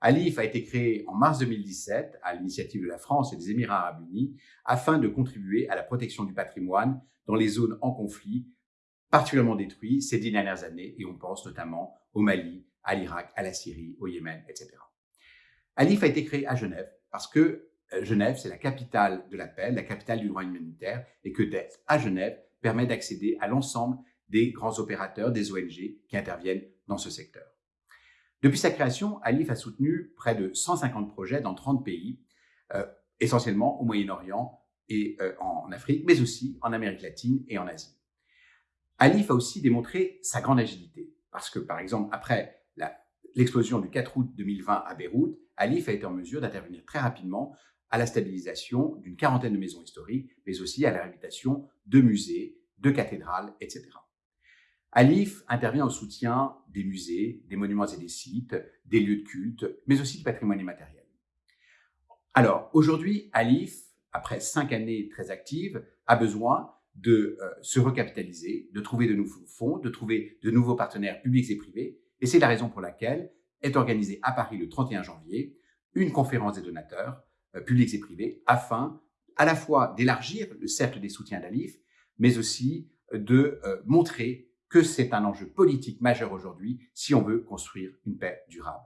Alif a été créé en mars 2017 à l'initiative de la France et des Émirats arabes unis afin de contribuer à la protection du patrimoine dans les zones en conflit particulièrement détruites ces dix dernières années et on pense notamment au Mali, à l'Irak, à la Syrie, au Yémen, etc. Alif a été créé à Genève parce que euh, Genève, c'est la capitale de la paix, la capitale du droit humanitaire et que d'être à Genève permet d'accéder à l'ensemble des grands opérateurs, des ONG qui interviennent dans ce secteur. Depuis sa création, Alif a soutenu près de 150 projets dans 30 pays, euh, essentiellement au Moyen-Orient et euh, en Afrique, mais aussi en Amérique latine et en Asie. Alif a aussi démontré sa grande agilité, parce que par exemple, après l'explosion du 4 août 2020 à Beyrouth, Alif a été en mesure d'intervenir très rapidement à la stabilisation d'une quarantaine de maisons historiques, mais aussi à la réhabilitation de musées, de cathédrales, etc. Alif intervient au soutien des musées, des monuments et des sites, des lieux de culte, mais aussi du patrimoine immatériel. Alors, aujourd'hui, Alif, après cinq années très actives, a besoin de euh, se recapitaliser, de trouver de nouveaux fonds, de trouver de nouveaux partenaires publics et privés. Et c'est la raison pour laquelle est organisée à Paris le 31 janvier une conférence des donateurs, euh, publics et privés, afin à la fois d'élargir le cercle des soutiens d'Alif, mais aussi de euh, montrer que c'est un enjeu politique majeur aujourd'hui si on veut construire une paix durable.